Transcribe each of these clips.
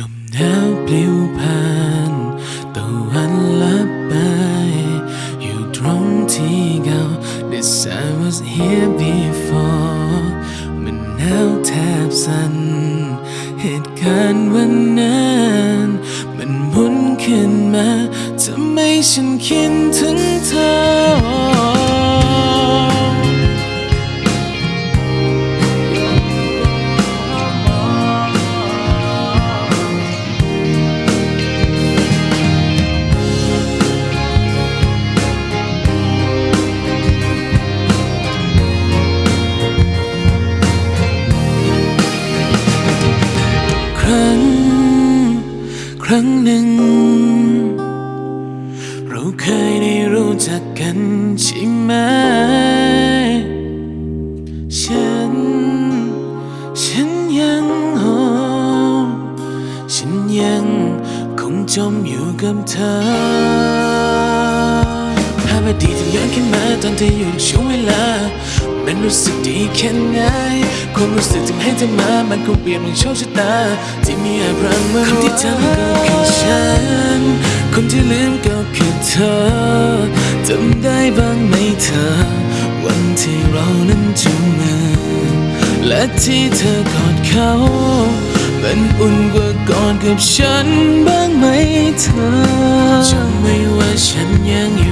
ลมหนาวปลิวผ่านตะวันลับไป อยู่ตรงที่เก่า This I was here before มันหนาวแทบสั่นเหตุการณ์วันนั้น มันหมุนขึ้นมาทำให้ฉันคิดถึงเธอ รั้งหนึ่ง เราเคยได้รู้จักกันใช่ไหม ฉัน ฉันยังโอฉันยังคงจมอยู่กับเธอภาพอดีที่ย้อนขึ้นมาตอนเธออยู่ช่วงเวลา มันรู้สึกดีแค่ไหน ความรู้สึกที่ให้เธอมา มันคงเปลี่ยนเหมือนโชคชะตา ที่มีอะไรเมื่อคนที่ทำก็คือฉัน คนที่ลืมก็คือเธอจำได้บ้างไหมเธอ วันที่เรานั้นจูงมือ และที่เธอกอดเขา มันอุ่นกว่ากอดกับฉันบ้างไหมเธอจำไว้ว่าฉันยังอยู่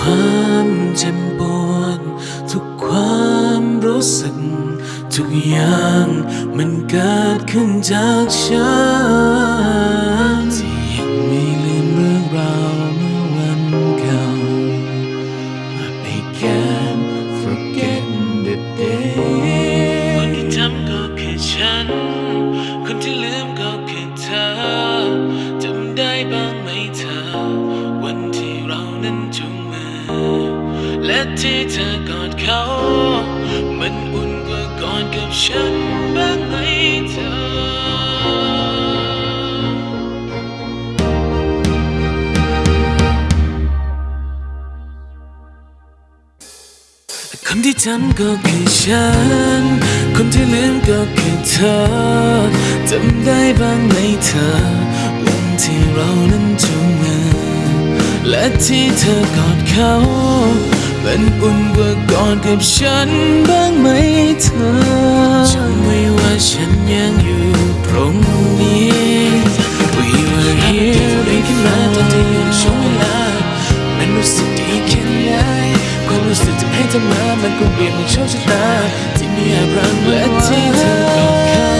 ความเจ็บปวด ทุกความรู้สึก ทุกอย่างมันเกิดขึ้นจากฉันที่ยังไม่ลืมเรื่องราวเมื่อวันเก่า I can't forget the day คนที่จำก็คือฉัน คนที่ลืมก็คือเธอจำได้บ้างไหมเธอ ฉันบ้างไหมเธอ คนที่จำก็คือฉัน คนที่ลืมก็คือเธอจำได้บ้างไหมเธอ วันที่เรานั้นจูงมือและที่เธอกอดเขา มันอุ่นกว่ากอดกับฉันบ้างไหมเธอจำไว้ว่าฉันยังอยู่ตรงนี้ We were here ได้ขึ้นมาตอนที่ยู่ในช่วงเวลามันรู้สึกดีแค่ไหนความรู้สึกที่ให้เธอมามันคงเปลี่ยนเหมือนโชคชะตาที่มีอะไรและที่เธอกอดเขามันอุ่นกว่ากอดกับฉันบ้างไหมเธอต่จำไว้ว่า